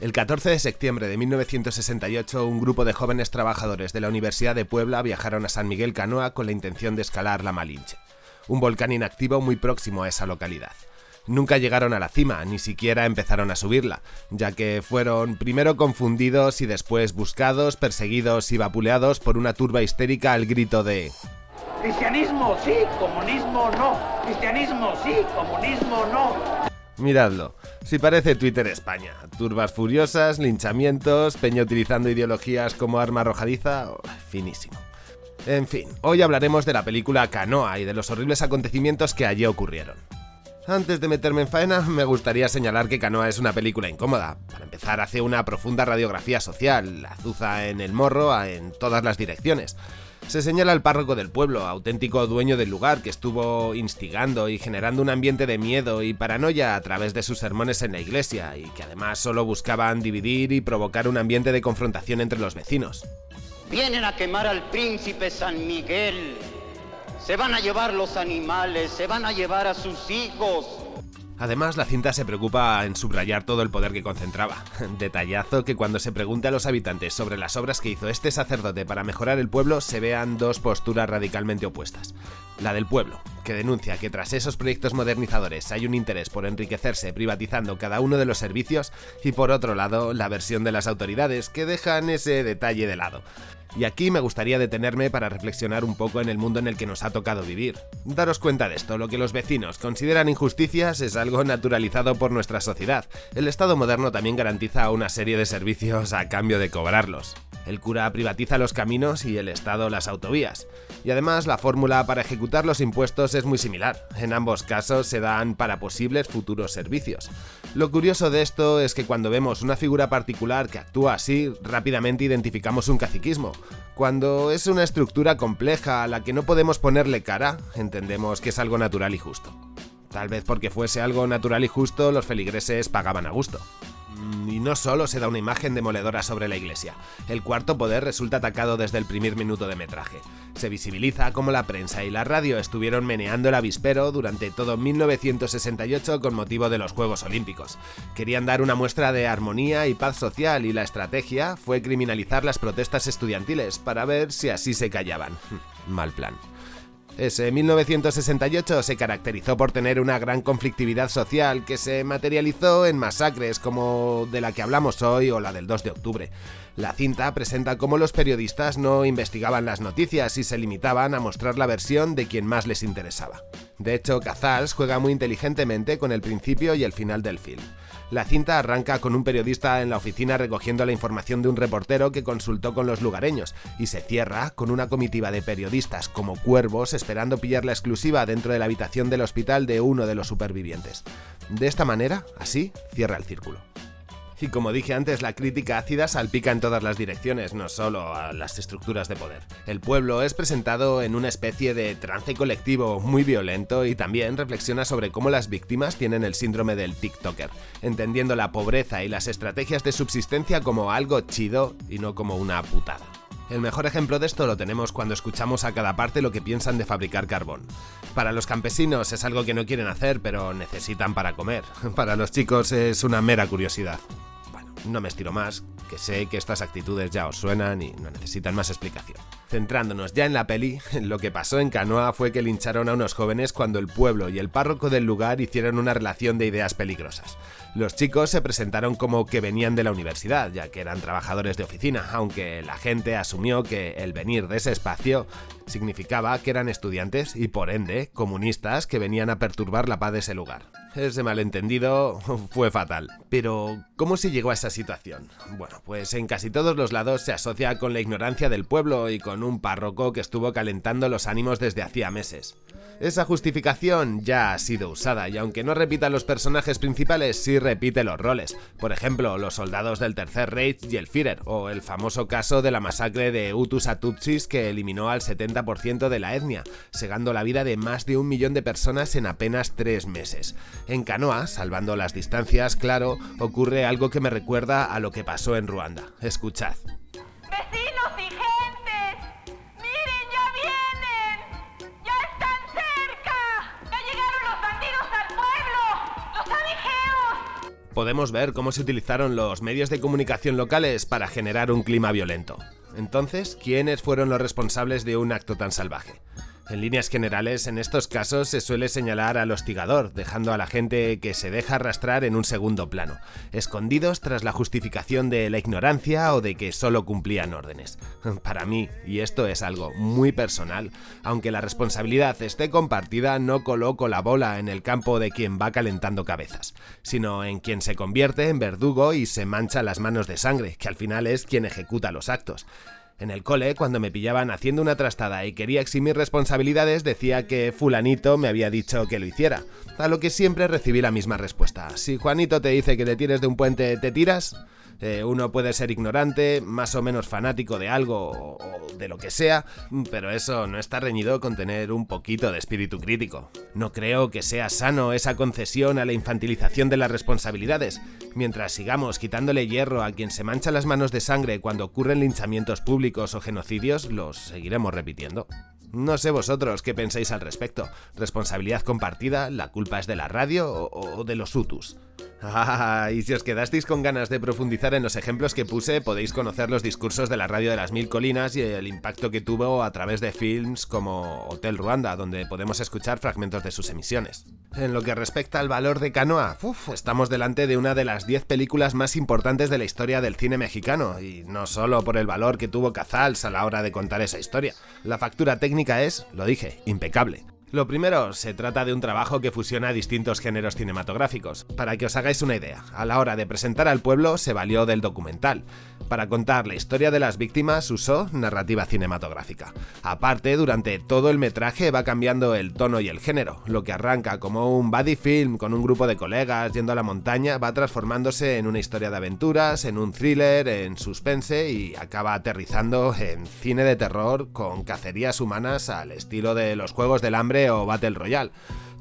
El 14 de septiembre de 1968, un grupo de jóvenes trabajadores de la Universidad de Puebla viajaron a San Miguel Canoa con la intención de escalar la Malinche, un volcán inactivo muy próximo a esa localidad. Nunca llegaron a la cima, ni siquiera empezaron a subirla, ya que fueron primero confundidos y después buscados, perseguidos y vapuleados por una turba histérica al grito de Cristianismo sí, comunismo no. Cristianismo sí, comunismo no. Miradlo, si parece Twitter España. Turbas furiosas, linchamientos, Peña utilizando ideologías como arma arrojadiza, finísimo. En fin, hoy hablaremos de la película Canoa y de los horribles acontecimientos que allí ocurrieron. Antes de meterme en faena, me gustaría señalar que Canoa es una película incómoda. Para empezar, hace una profunda radiografía social, azuza en el morro en todas las direcciones. Se señala al párroco del pueblo, auténtico dueño del lugar, que estuvo instigando y generando un ambiente de miedo y paranoia a través de sus sermones en la iglesia, y que además solo buscaban dividir y provocar un ambiente de confrontación entre los vecinos. Vienen a quemar al príncipe San Miguel. Se van a llevar los animales, se van a llevar a sus hijos. Además, la cinta se preocupa en subrayar todo el poder que concentraba. Detallazo que cuando se pregunte a los habitantes sobre las obras que hizo este sacerdote para mejorar el pueblo, se vean dos posturas radicalmente opuestas. La del pueblo, que denuncia que tras esos proyectos modernizadores hay un interés por enriquecerse privatizando cada uno de los servicios, y por otro lado, la versión de las autoridades, que dejan ese detalle de lado. Y aquí me gustaría detenerme para reflexionar un poco en el mundo en el que nos ha tocado vivir. Daros cuenta de esto, lo que los vecinos consideran injusticias es algo naturalizado por nuestra sociedad. El Estado moderno también garantiza una serie de servicios a cambio de cobrarlos. El cura privatiza los caminos y el Estado las autovías. Y además la fórmula para ejecutar los impuestos es muy similar. En ambos casos se dan para posibles futuros servicios. Lo curioso de esto es que cuando vemos una figura particular que actúa así, rápidamente identificamos un caciquismo. Cuando es una estructura compleja a la que no podemos ponerle cara, entendemos que es algo natural y justo. Tal vez porque fuese algo natural y justo, los feligreses pagaban a gusto. Mm, y no solo se da una imagen demoledora sobre la iglesia, el cuarto poder resulta atacado desde el primer minuto de metraje. Se visibiliza como la prensa y la radio estuvieron meneando el avispero durante todo 1968 con motivo de los Juegos Olímpicos. Querían dar una muestra de armonía y paz social y la estrategia fue criminalizar las protestas estudiantiles para ver si así se callaban. Mal plan. Ese 1968 se caracterizó por tener una gran conflictividad social que se materializó en masacres como de la que hablamos hoy o la del 2 de octubre. La cinta presenta cómo los periodistas no investigaban las noticias y se limitaban a mostrar la versión de quien más les interesaba. De hecho, Cazals juega muy inteligentemente con el principio y el final del film. La cinta arranca con un periodista en la oficina recogiendo la información de un reportero que consultó con los lugareños y se cierra con una comitiva de periodistas como cuervos esperando pillar la exclusiva dentro de la habitación del hospital de uno de los supervivientes. De esta manera, así, cierra el círculo. Y como dije antes, la crítica ácida salpica en todas las direcciones, no solo a las estructuras de poder. El pueblo es presentado en una especie de trance colectivo muy violento y también reflexiona sobre cómo las víctimas tienen el síndrome del TikToker, entendiendo la pobreza y las estrategias de subsistencia como algo chido y no como una putada. El mejor ejemplo de esto lo tenemos cuando escuchamos a cada parte lo que piensan de fabricar carbón. Para los campesinos es algo que no quieren hacer, pero necesitan para comer. Para los chicos es una mera curiosidad. No me estiro más, que sé que estas actitudes ya os suenan y no necesitan más explicación. Centrándonos ya en la peli, lo que pasó en Canoa fue que lincharon a unos jóvenes cuando el pueblo y el párroco del lugar hicieron una relación de ideas peligrosas. Los chicos se presentaron como que venían de la universidad, ya que eran trabajadores de oficina, aunque la gente asumió que el venir de ese espacio significaba que eran estudiantes y por ende comunistas que venían a perturbar la paz de ese lugar. Ese malentendido fue fatal. Pero, ¿cómo se llegó a esa situación? Bueno, pues en casi todos los lados se asocia con la ignorancia del pueblo y con un párroco que estuvo calentando los ánimos desde hacía meses. Esa justificación ya ha sido usada y aunque no repita los personajes principales, sí repite los roles. Por ejemplo, los soldados del Tercer Reich y el Führer, o el famoso caso de la masacre de Hutus a Tutsis que eliminó al 70% de la etnia, segando la vida de más de un millón de personas en apenas tres meses. En Canoa, salvando las distancias, claro, ocurre algo que me recuerda a lo que pasó en Ruanda. Escuchad. ¡Vecinos y gentes! ¡Miren, ya vienen! ¡Ya están cerca! ¡Ya llegaron los bandidos al pueblo! ¡Los abigeos! podemos ver cómo se utilizaron los medios de comunicación locales para generar un clima violento. Entonces, ¿quiénes fueron los responsables de un acto tan salvaje? En líneas generales, en estos casos se suele señalar al hostigador, dejando a la gente que se deja arrastrar en un segundo plano, escondidos tras la justificación de la ignorancia o de que solo cumplían órdenes. Para mí, y esto es algo muy personal, aunque la responsabilidad esté compartida, no coloco la bola en el campo de quien va calentando cabezas, sino en quien se convierte en verdugo y se mancha las manos de sangre, que al final es quien ejecuta los actos. En el cole, cuando me pillaban haciendo una trastada y quería eximir responsabilidades, decía que fulanito me había dicho que lo hiciera, a lo que siempre recibí la misma respuesta. Si Juanito te dice que te tires de un puente, ¿te tiras? Eh, uno puede ser ignorante, más o menos fanático de algo o de lo que sea, pero eso no está reñido con tener un poquito de espíritu crítico. No creo que sea sano esa concesión a la infantilización de las responsabilidades. Mientras sigamos quitándole hierro a quien se mancha las manos de sangre cuando ocurren linchamientos públicos o genocidios, los seguiremos repitiendo. No sé vosotros qué pensáis al respecto. ¿Responsabilidad compartida? ¿La culpa es de la radio o, de los UTUS? Ah, y si os quedasteis con ganas de profundizar en los ejemplos que puse, podéis conocer los discursos de la radio de las mil colinas y el impacto que tuvo a través de films como Hotel Ruanda, donde podemos escuchar fragmentos de sus emisiones. En lo que respecta al valor de Canoa, estamos delante de una de las 10 películas más importantes de la historia del cine mexicano, y no solo por el valor que tuvo Cazals a la hora de contar esa historia. La factura técnica es, lo dije, impecable. Lo primero, se trata de un trabajo que fusiona distintos géneros cinematográficos. Para que os hagáis una idea, a la hora de presentar al pueblo se valió del documental. Para contar la historia de las víctimas usó narrativa cinematográfica. Aparte, durante todo el metraje va cambiando el tono y el género. Lo que arranca como un buddy film con un grupo de colegas yendo a la montaña va transformándose en una historia de aventuras, en un thriller, en suspense y acaba aterrizando en cine de terror con cacerías humanas al estilo de los Juegos del Hambre o Battle Royale,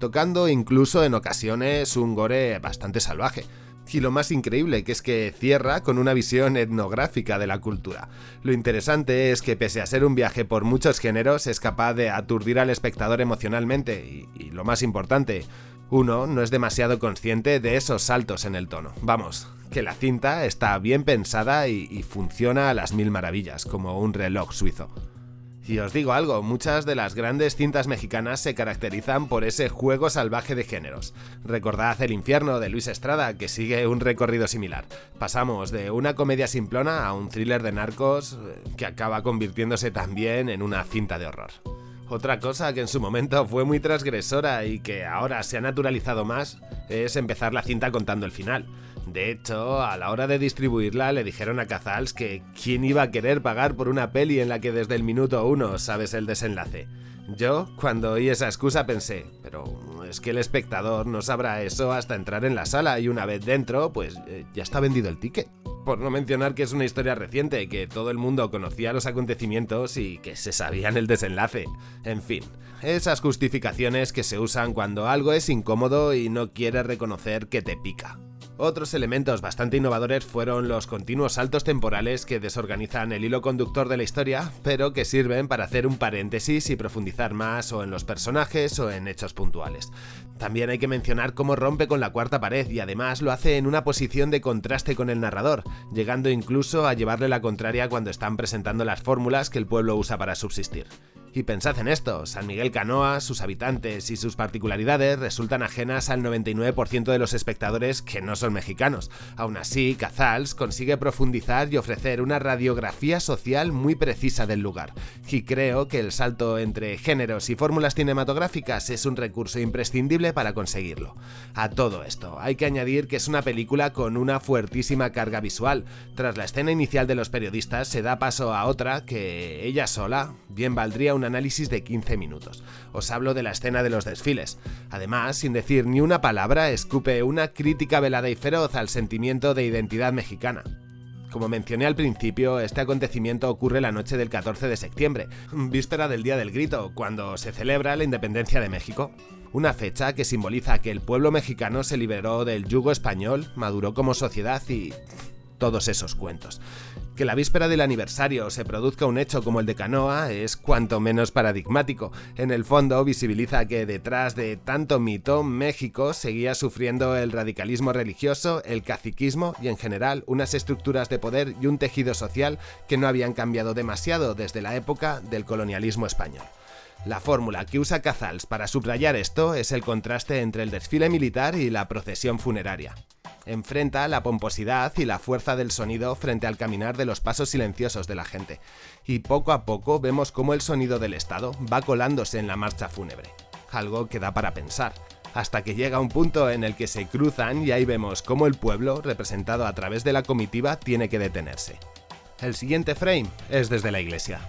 tocando incluso en ocasiones un gore bastante salvaje. Y lo más increíble que es que cierra con una visión etnográfica de la cultura. Lo interesante es que pese a ser un viaje por muchos géneros es capaz de aturdir al espectador emocionalmente y, lo más importante, uno no es demasiado consciente de esos saltos en el tono. Vamos, que la cinta está bien pensada y funciona a las mil maravillas, como un reloj suizo. Y os digo algo, muchas de las grandes cintas mexicanas se caracterizan por ese juego salvaje de géneros. Recordad El infierno de Luis Estrada, que sigue un recorrido similar. Pasamos de una comedia simplona a un thriller de narcos eh, que acaba convirtiéndose también en una cinta de horror. Otra cosa que en su momento fue muy transgresora y que ahora se ha naturalizado más es empezar la cinta contando el final. De hecho, a la hora de distribuirla le dijeron a Cazals que quién iba a querer pagar por una peli en la que desde el minuto uno sabes el desenlace. Yo, cuando oí esa excusa, pensé, pero es que el espectador no sabrá eso hasta entrar en la sala y una vez dentro, pues eh, ya está vendido el ticket. Por no mencionar que es una historia reciente, que todo el mundo conocía los acontecimientos y que se sabían el desenlace. En fin, esas justificaciones que se usan cuando algo es incómodo y no quieres reconocer que te pica. Otros elementos bastante innovadores fueron los continuos saltos temporales que desorganizan el hilo conductor de la historia, pero que sirven para hacer un paréntesis y profundizar más o en los personajes o en hechos puntuales. También hay que mencionar cómo rompe con la cuarta pared y además lo hace en una posición de contraste con el narrador, llegando incluso a llevarle la contraria cuando están presentando las fórmulas que el pueblo usa para subsistir. Y pensad en esto, San Miguel Canoa, sus habitantes y sus particularidades resultan ajenas al 99% de los espectadores que no son mexicanos. Aún así, Cazals consigue profundizar y ofrecer una radiografía social muy precisa del lugar. Y creo que el salto entre géneros y fórmulas cinematográficas es un recurso imprescindible para conseguirlo. A todo esto, hay que añadir que es una película con una fuertísima carga visual. Tras la escena inicial de los periodistas se da paso a otra que ella sola bien valdría análisis de 15 minutos. Os hablo de la escena de los desfiles. Además, sin decir ni una palabra, escupe una crítica velada y feroz al sentimiento de identidad mexicana. Como mencioné al principio, este acontecimiento ocurre la noche del 14 de septiembre, víspera del Día del Grito, cuando se celebra la independencia de México. Una fecha que simboliza que el pueblo mexicano se liberó del yugo español, maduró como sociedad y todos esos cuentos. Que la víspera del aniversario se produzca un hecho como el de Canoa es cuanto menos paradigmático. En el fondo visibiliza que detrás de tanto mito, México seguía sufriendo el radicalismo religioso, el caciquismo y en general unas estructuras de poder y un tejido social que no habían cambiado demasiado desde la época del colonialismo español. La fórmula que usa Cazals para subrayar esto es el contraste entre el desfile militar y la procesión funeraria enfrenta la pomposidad y la fuerza del sonido frente al caminar de los pasos silenciosos de la gente, y poco a poco vemos cómo el sonido del Estado va colándose en la marcha fúnebre, algo que da para pensar, hasta que llega un punto en el que se cruzan y ahí vemos cómo el pueblo, representado a través de la comitiva, tiene que detenerse. El siguiente frame es desde la iglesia.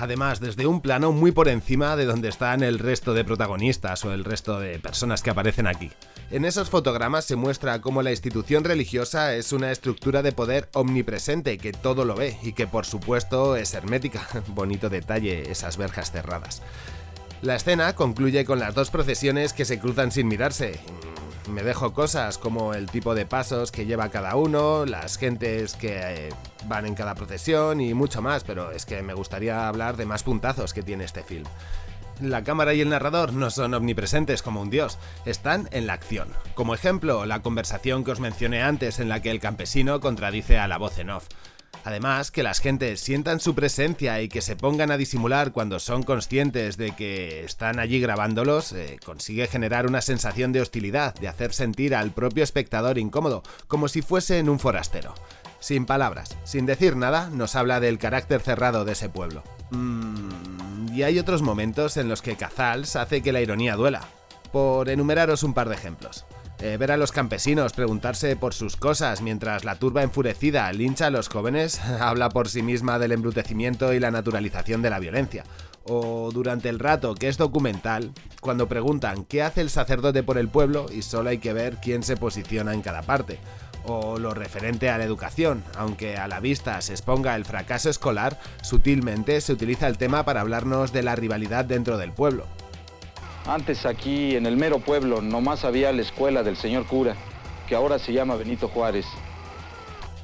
Además, desde un plano muy por encima de donde están el resto de protagonistas o el resto de personas que aparecen aquí. En esos fotogramas se muestra cómo la institución religiosa es una estructura de poder omnipresente que todo lo ve y que por supuesto es hermética. Bonito detalle esas verjas cerradas. La escena concluye con las dos procesiones que se cruzan sin mirarse. Me dejo cosas como el tipo de pasos que lleva cada uno, las gentes que eh, van en cada procesión y mucho más, pero es que me gustaría hablar de más puntazos que tiene este film la cámara y el narrador no son omnipresentes como un dios, están en la acción. Como ejemplo, la conversación que os mencioné antes en la que el campesino contradice a la voz en off. Además, que las gentes sientan su presencia y que se pongan a disimular cuando son conscientes de que están allí grabándolos, eh, consigue generar una sensación de hostilidad, de hacer sentir al propio espectador incómodo, como si fuese en un forastero. Sin palabras, sin decir nada, nos habla del carácter cerrado de ese pueblo. Mmm y hay otros momentos en los que Cazals hace que la ironía duela. Por enumeraros un par de ejemplos. Eh, ver a los campesinos preguntarse por sus cosas mientras la turba enfurecida lincha a los jóvenes habla por sí misma del embrutecimiento y la naturalización de la violencia. O durante el rato que es documental, cuando preguntan qué hace el sacerdote por el pueblo y solo hay que ver quién se posiciona en cada parte o lo referente a la educación, aunque a la vista se exponga el fracaso escolar, sutilmente se utiliza el tema para hablarnos de la rivalidad dentro del pueblo. Antes aquí en el mero pueblo nomás había la escuela del señor cura, que ahora se llama Benito Juárez.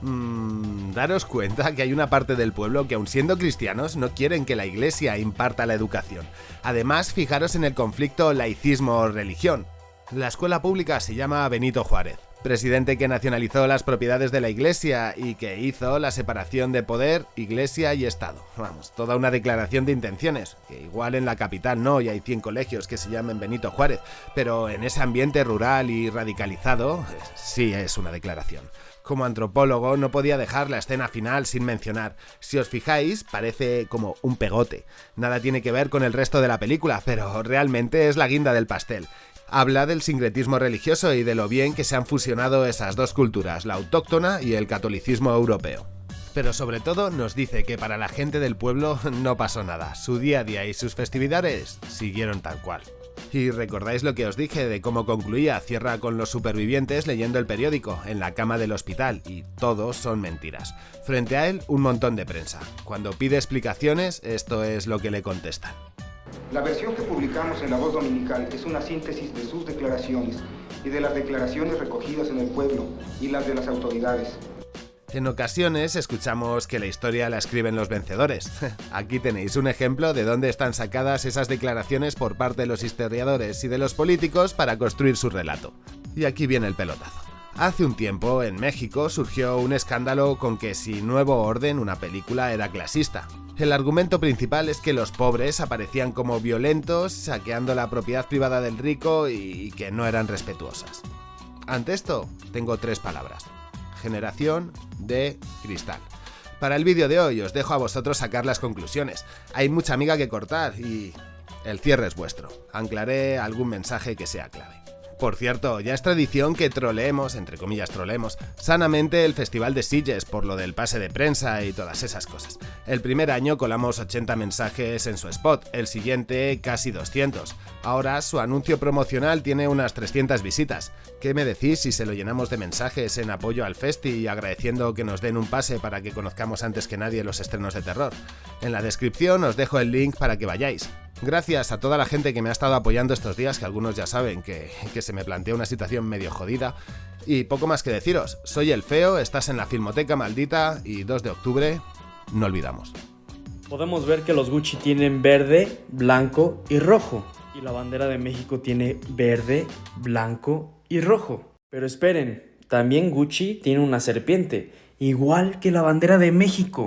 Mmm, daros cuenta que hay una parte del pueblo que aun siendo cristianos no quieren que la iglesia imparta la educación. Además, fijaros en el conflicto laicismo-religión. La escuela pública se llama Benito Juárez presidente que nacionalizó las propiedades de la Iglesia y que hizo la separación de poder, Iglesia y Estado. Vamos, toda una declaración de intenciones, que igual en la capital no, y hay 100 colegios que se llamen Benito Juárez, pero en ese ambiente rural y radicalizado, sí es una declaración. Como antropólogo no podía dejar la escena final sin mencionar. Si os fijáis, parece como un pegote. Nada tiene que ver con el resto de la película, pero realmente es la guinda del pastel habla del sincretismo religioso y de lo bien que se han fusionado esas dos culturas, la autóctona y el catolicismo europeo. Pero sobre todo nos dice que para la gente del pueblo no pasó nada, su día a día y sus festividades siguieron tal cual. Y recordáis lo que os dije de cómo concluía Cierra con los supervivientes leyendo el periódico en la cama del hospital y todos son mentiras. Frente a él un montón de prensa. Cuando pide explicaciones esto es lo que le contestan. La versión que publicamos en La Voz Dominical es una síntesis de sus declaraciones y de las declaraciones recogidas en el pueblo y las de las autoridades. En ocasiones escuchamos que la historia la escriben los vencedores. Aquí tenéis un ejemplo de dónde están sacadas esas declaraciones por parte de los historiadores y de los políticos para construir su relato. Y aquí viene el pelotazo. Hace un tiempo, en México, surgió un escándalo con que si Nuevo Orden, una película, era clasista. El argumento principal es que los pobres aparecían como violentos, saqueando la propiedad privada del rico y que no eran respetuosas. Ante esto, tengo tres palabras. Generación de cristal. Para el vídeo de hoy os dejo a vosotros sacar las conclusiones. Hay mucha amiga que cortar y el cierre es vuestro. Anclaré algún mensaje que sea clave. Por cierto, ya es tradición que troleemos, entre comillas troleemos, sanamente el Festival de Sitges por lo del pase de prensa y todas esas cosas. El primer año colamos 80 mensajes en su spot, el siguiente casi 200. Ahora su anuncio promocional tiene unas 300 visitas. ¿Qué me decís si se lo llenamos de mensajes en apoyo al festi y agradeciendo que nos den un pase para que conozcamos antes que nadie los estrenos de terror? En la descripción os dejo el link para que vayáis. Gracias a toda la gente que me ha estado apoyando estos días, que algunos ya saben que, que se me plantea una situación medio jodida. Y poco más que deciros, soy el feo, estás en la Filmoteca Maldita y 2 de octubre, no olvidamos. Podemos ver que los Gucci tienen verde, blanco y rojo. Y la bandera de México tiene verde, blanco y rojo. Pero esperen, también Gucci tiene una serpiente, igual que la bandera de México.